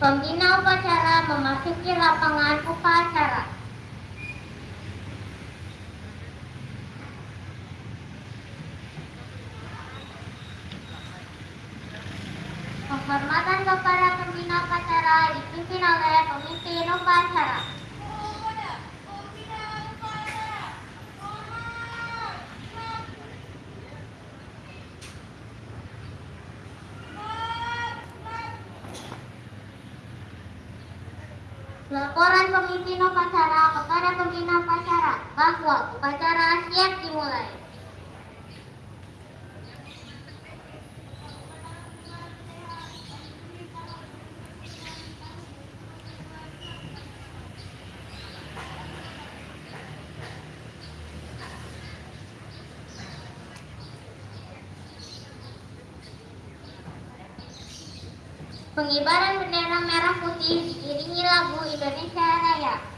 Pembina upacara memasuki lapangan upacara. Penghormatan kepada pembina upacara dipimpin oleh pemimpin upacara. Laporan pemimpin upacara kepada pembina upacara bahwa upacara siap dimulai. Pengibaran bendera merah putih diiringi lagu Indonesia Raya.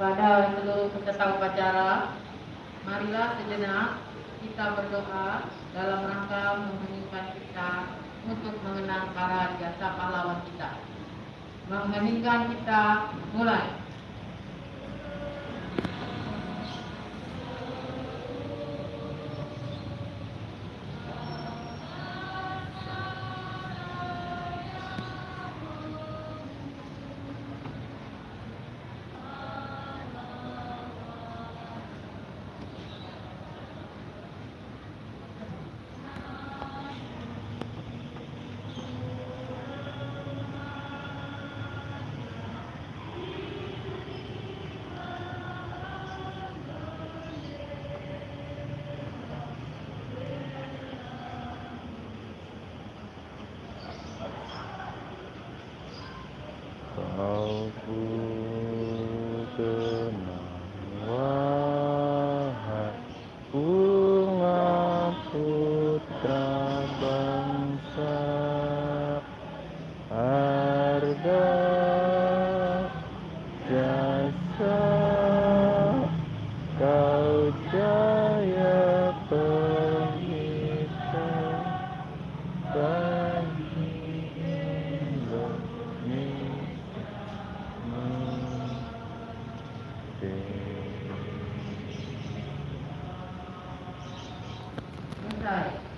Kepada seluruh peserta upacara, marilah sejenak kita berdoa dalam rangka mengheningkan kita untuk mengenang para jasa pahlawan kita. Mengheningkan kita mulai. 在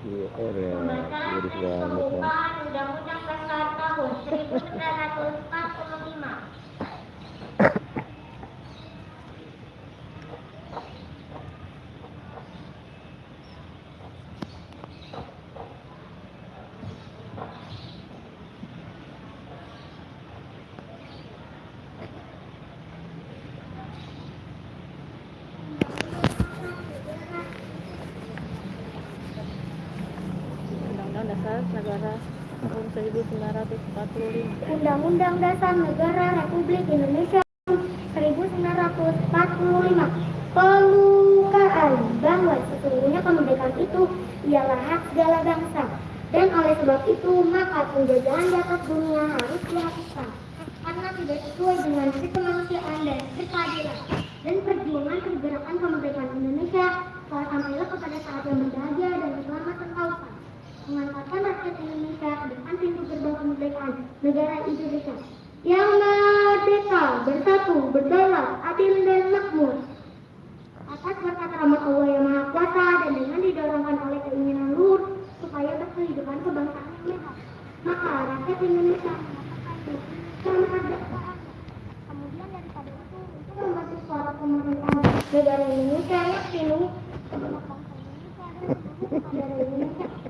Iya, er ya, banget ya. pengupahan Undang-Undang Dasar tahun 1945. Undang-Undang Dasar Negara tahun 1945. Undang-Undang Dasar Negara Republik Indonesia 1945 Pelukaan bahwa sesungguhnya kemerdekaan itu ialah hak segala bangsa. Dan oleh sebab itu maka penjajahan di atas dunia harus dihapuskan karena tidak sesuai dengan kemanusiaan dan keadilan dan perjuangan pergerakan kemerdekaan Indonesia telah sampailah kepada saat yang berbahagia dan keselamatan kausan mengantarkan rakyat Indonesia ke depan pintu gerbang kemerdekaan negara Indonesia yang merdeka, bersatu, berdaulat, adil dan makmur. Atas berkat rahmat Allah yang Maha Kuasa dan dengan didorongkan oleh keinginan luhur supaya berkehidupan kebangsaan yang sehat. Maka rakyat Indonesia kemerdekaan. Kemudian daripada itu, untuk membantu suara pemerintahan negara Indonesia yang seluruh negara Indonesia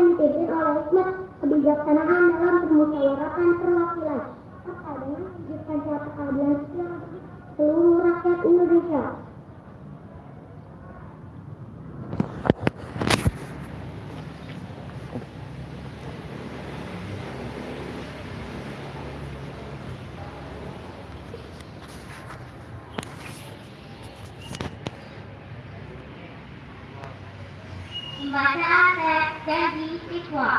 dipimpin oleh hikmat kebijaksanaan dalam permusyawaratan perwakilan, serta dengan mewujudkan suatu keadilan seluruh rakyat Indonesia. Membaca teks janji siswa.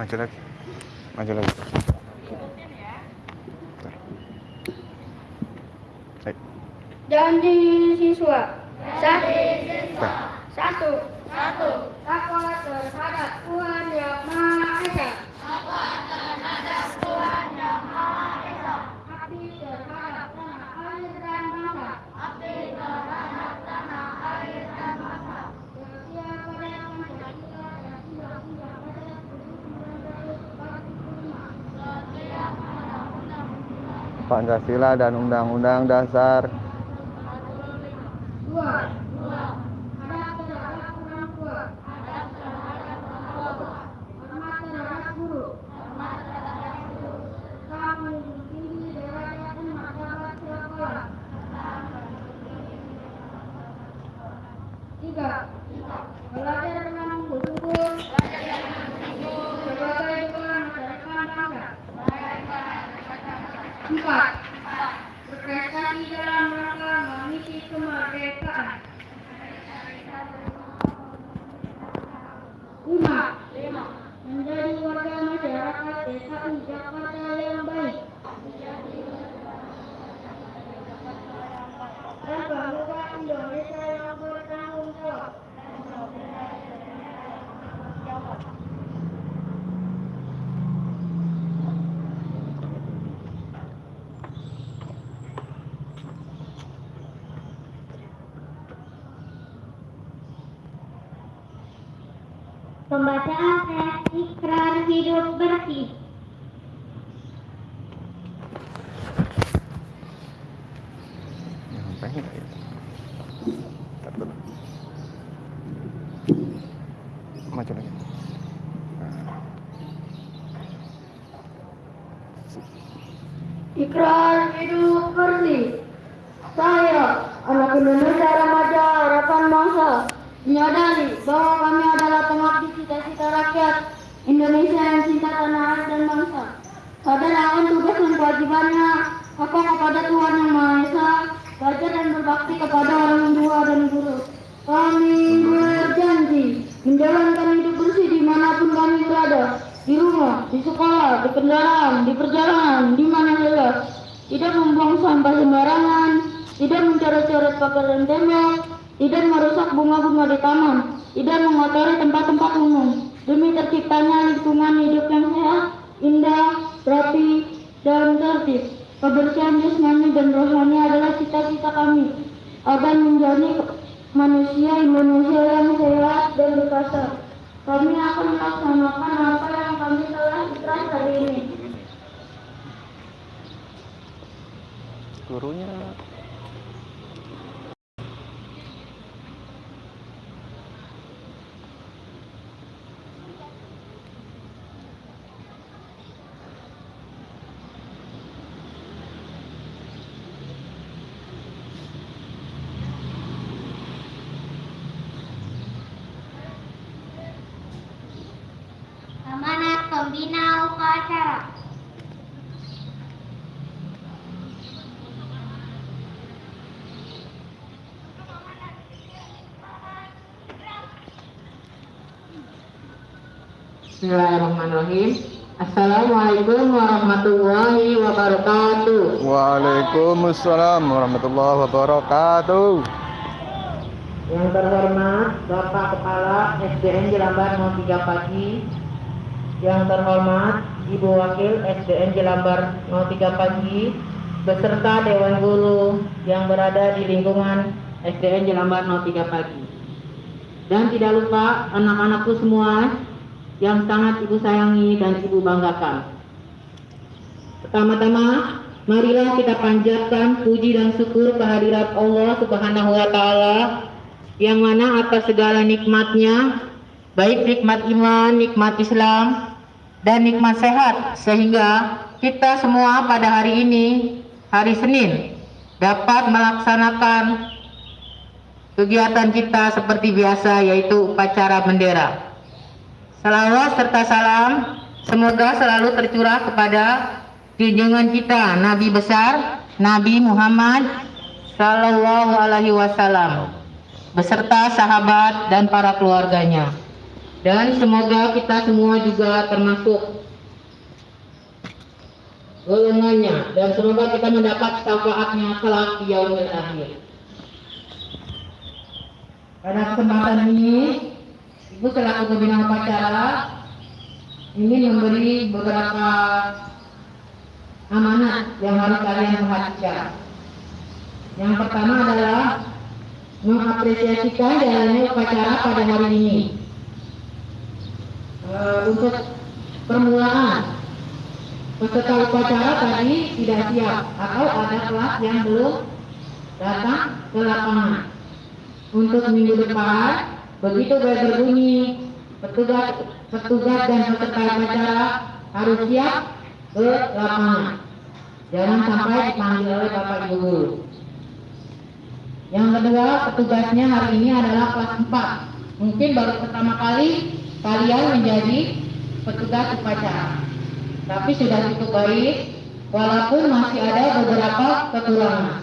Maju lagi. Maju lagi. Janji siswa. Satu. Pancasila dan Undang-Undang Dasar Dua. Adab terhadap orang tua. Hormat terhadap guru. Kami tinggi derajat dan martabat sekolah. Tiga. Belajar dengan sungguh-sungguh. Sebagai bekal masa depan bangsa. Empat. Berprestasi dalam rangka mengisi kemerdekaan. Lima. Menjadi warga masyarakat DKI Jakarta yang baik. Dan bangga Indonesia yang bertanggung jawab. Pembacaan teks ikrar hidup bersih. Nyampe nggak ya? Bentar dulu. Maju lagi. Nah, Ikrar hidup bersih. Saya, anak Indonesia remaja harapan bangsa, menyadari bahwa kami adalah pengabdi cita-cita rakyat Indonesia yang cinta tanah air dan bangsa. Sadar akan tugas dan kewajibannya, apa kepada Tuhan Yang Maha Esa, belajar dan berbakti kepada orang tua dan guru. Kami berjanji menjalankan hidup bersih di mana pun kami berada, di rumah, di sekolah, di kendaraan, di perjalanan, di mana saja. Tidak membuang sampah sembarangan, tidak mencoret-coret pagar dan tembok, tidak merusak bunga-bunga di taman, tidak mengotori tempat-tempat umum. Demi terciptanya lingkungan hidup yang sehat, indah, rapi, dan tertib. Kebersihan jasmani dan rohani adalah cita-cita kami agar menjadi manusia Indonesia yang sehat dan berkasa. Kami akan melaksanakan apa yang kami telah ikhlas hari ini. gurunya دينا وقاتلا Bismillahirrahmanirrahim. Assalamualaikum warahmatullahi wabarakatuh. Waalaikumsalam warahmatullahi wabarakatuh. Yang terhormat Bapak Kepala SDN Jelambar 03 pagi yang terhormat Ibu Wakil SDN Jelambar 03 Pagi beserta Dewan Guru yang berada di lingkungan SDN Jelambar 03 Pagi. Dan tidak lupa anak-anakku semua yang sangat ibu sayangi dan ibu banggakan. Pertama-tama, marilah kita panjatkan puji dan syukur kehadirat Allah Subhanahu wa taala yang mana atas segala nikmatnya, baik nikmat iman, nikmat Islam, dan nikmat sehat sehingga kita semua pada hari ini, hari Senin, dapat melaksanakan kegiatan kita seperti biasa yaitu upacara bendera. Salawat serta salam semoga selalu tercurah kepada junjungan kita Nabi besar Nabi Muhammad Sallallahu Alaihi Wasallam beserta sahabat dan para keluarganya. Dan semoga kita semua juga termasuk golongannya dan semoga kita mendapat syafaatnya kelak di yaumil akhir. Pada kesempatan ini, Ibu selaku pembina upacara ingin memberi beberapa amanat yang harus kalian perhatikan. Yang pertama adalah mengapresiasikan jalannya upacara pada hari ini. Eh, untuk permulaan, peserta upacara tadi tidak siap atau ada kelas yang belum datang ke lapangan. Untuk minggu depan, begitu bel berbunyi, petugas petugas dan peserta upacara harus siap ke lapangan. Jangan sampai dipanggil oleh Bapak Ibu Guru. Yang kedua, petugasnya hari ini adalah kelas 4. Mungkin baru pertama kali kalian menjadi petugas upacara. Tapi sudah cukup baik, walaupun masih ada beberapa kekurangan.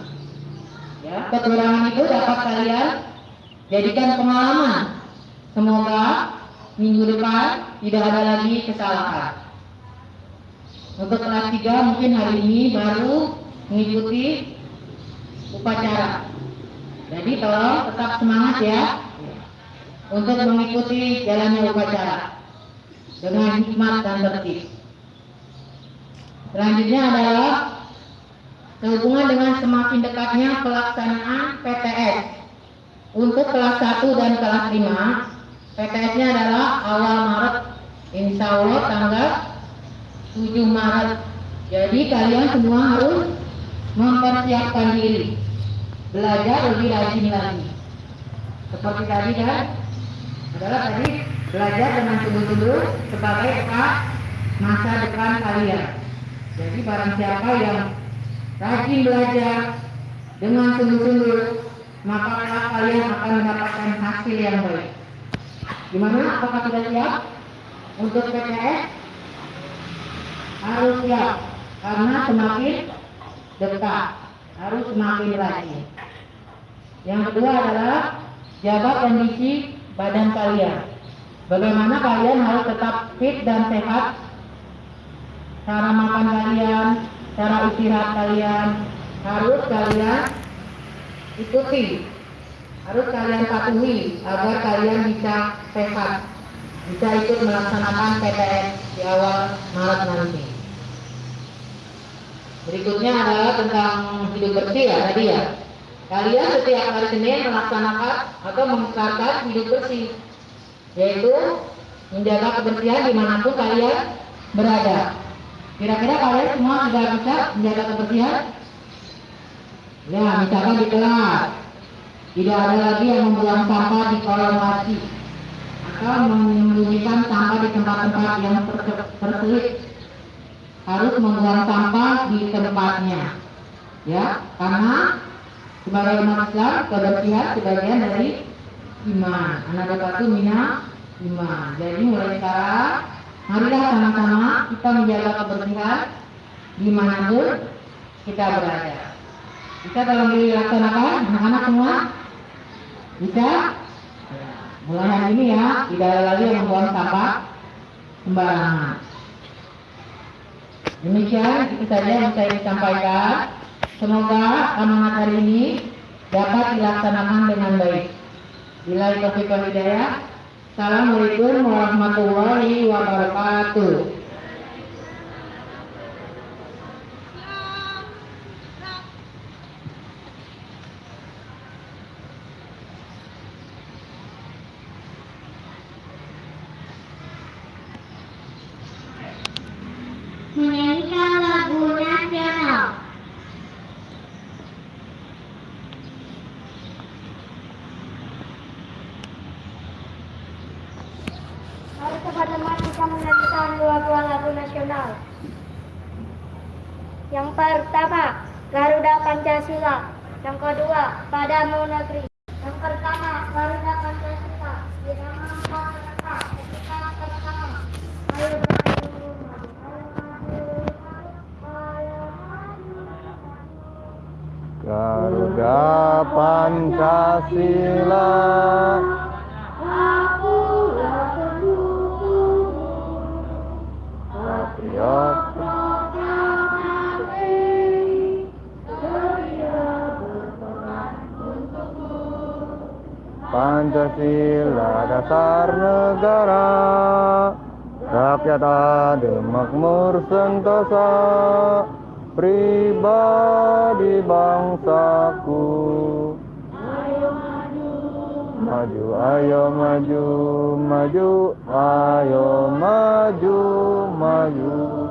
Ya, kekurangan itu dapat kalian jadikan pengalaman. Semoga minggu depan tidak ada lagi kesalahan. Untuk kelas 3 mungkin hari ini baru mengikuti upacara. Jadi tolong tetap semangat ya untuk mengikuti jalannya upacara dengan hikmat dan tertib. Selanjutnya adalah sehubungan dengan semakin dekatnya pelaksanaan PTS. Untuk kelas 1 dan kelas 5, PTS-nya adalah awal Maret, insya Allah tanggal 7 Maret. Jadi kalian semua harus mempersiapkan diri, belajar lebih rajin lagi. Seperti tadi kan, adalah tadi belajar dengan sungguh-sungguh sebagai bekal masa depan kalian. Jadi barang siapa yang rajin belajar dengan sungguh-sungguh, maka kalian akan mendapatkan hasil yang baik. Gimana? Apakah sudah siap untuk PTS? Harus siap, karena semakin dekat, harus semakin rajin. Yang kedua adalah jaga kondisi badan kalian. Bagaimana kalian harus tetap fit dan sehat cara makan kalian, cara istirahat kalian harus kalian ikuti, harus kalian patuhi agar kalian bisa sehat, bisa ikut melaksanakan PTS di awal Maret nanti. Berikutnya adalah tentang hidup bersih ya tadi ya. Kalian setiap hari Senin melaksanakan atau mengesahkan hidup bersih, yaitu menjaga kebersihan di mana pun kalian berada. Kira-kira kalian semua sudah bisa menjaga kebersihan? Ya, misalkan di kelas, tidak ada lagi yang membuang sampah di kolong wasi atau menyembunyikan sampah di tempat-tempat yang ter- terselip. Harus membuang sampah di tempatnya, ya, karena sebagai umat Islam kebersihan sebagian dari iman. Anak dapat mina iman. Jadi mulai sekarang marilah sama-sama kita menjaga kebersihan di mana pun kita berada. Bisa tolong dilaksanakan anak-anak semua? Bisa? Mulai hari ini ya, tidak ada lagi yang membuang sampah sembarangan. Demikian itu saja yang saya disampaikan. Semoga amanat hari ini dapat dilaksanakan dengan baik. Bila hidayah. Assalamualaikum warahmatullahi wabarakatuh. Menyanyikan lagu nasional. Mari teman-teman kita menyanyikan dua buah lagu nasional. Yang pertama, Garuda Pancasila. Yang kedua, Padamu Negeri. Yang pertama, Garuda Pancasila. Maju, maju. Garuda Pancasila Pancasila dasar negara Rakyat adil makmur sentosa Pribadi bangsaku Maju ayo maju Maju ayo maju Maju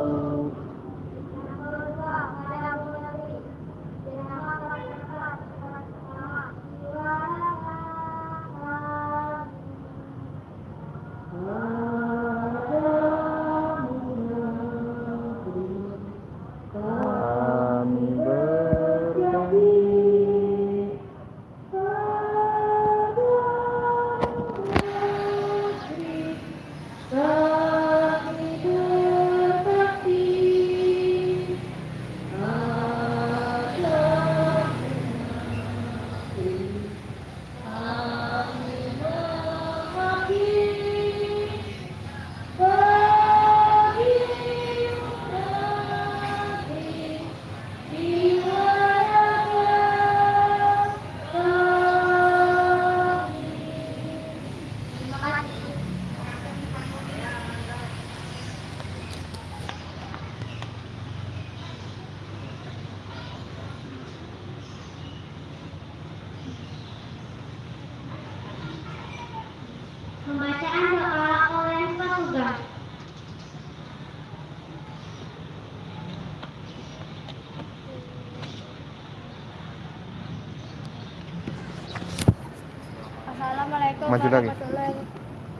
Maju lagi.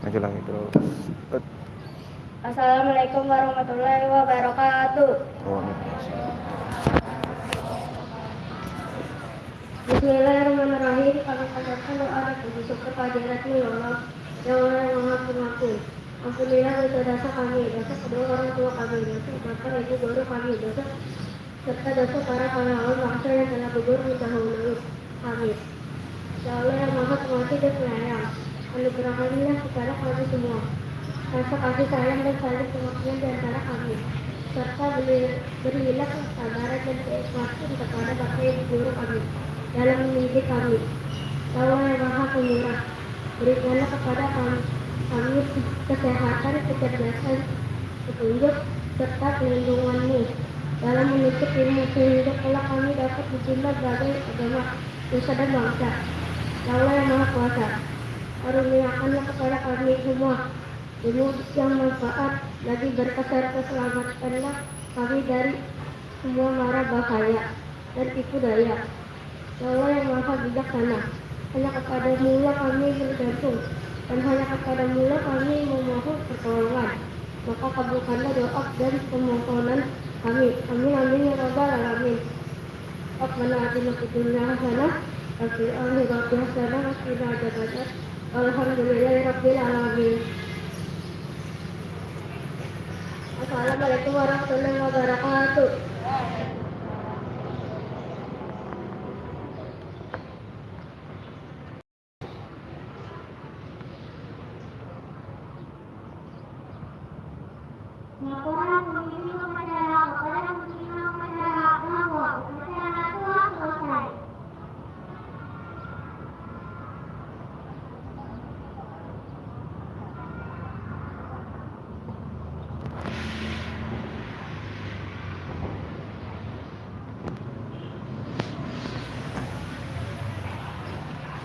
Maju lagi terus Assalamualaikum warahmatullahi wabarakatuh. Bismillahirrahmanirrahim. Kami panjatkan doa dan kehadiratmu ya Allah. Ya Allah yang maha pengampun. Ampunilah dosa-dosa kami, dosa kedua orang tua kami, dosa bapak ibu guru kami, dosa serta dosa para pahlawan bangsa yang telah gugur mendahului kami. Allah yang maha pengasih dan penyayang, anugerahkanlah kepada kami semua rasa kasih sayang dan saling pengertian di antara kami serta beri- berilah kesabaran dan keikhlasan kepada bapak ibu guru kami dalam mendidik kami. Allah yang maha pemurah, berikanlah kepada kami, kami kesehatan, kecerdasan, petunjuk, serta pelindunganmu dalam menuntut ilmu sehingga kelak kami dapat dicinta berbagai agama, nusa dan bangsa. Allah yang maha kuasa, karuniakanlah kepada kami semua ilmu yang manfaat lagi berkah serta kami dari semua mara bahaya dan tipu daya. Ya Allah yang maha bijaksana, hanya kepada mula kami bergantung dan hanya kepada mula kami memohon pertolongan. Maka kabulkanlah doa dan pemohonan kami. Amin amin ya rabbal alamin. Rabbana atina fid dunya hasanah alamin. Assalamualaikum warahmatullahi wabarakatuh. Laporan pemimpin upacara kepada pemimpin upacara bahwa upacara telah selesai.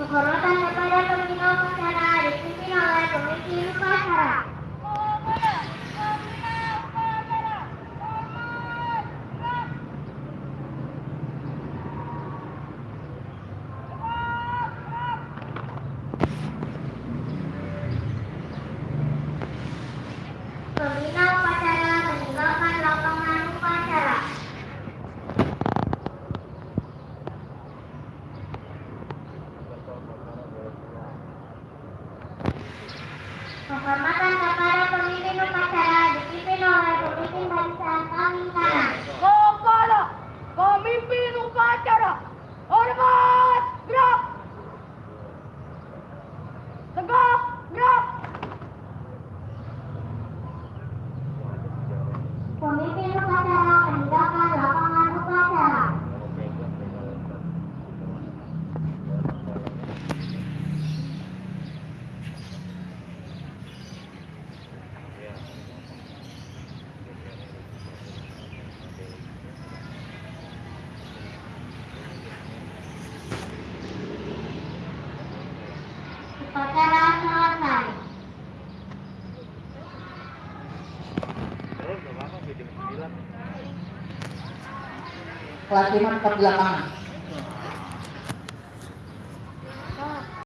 Penghormatan kepada pemimpin upacara dipimpin oleh pemimpin upacara. Pembina upacara meninggalkan lapangan upacara. Penghormatan kepada pemimpin upacara dipimpin oleh pemimpin barisan kami kanan. Kepala pemimpin upacara hormat gerak tegak gerak Pemimpin upacara meninggalkan lapangan upacara. Upacara selesai. Terus, gak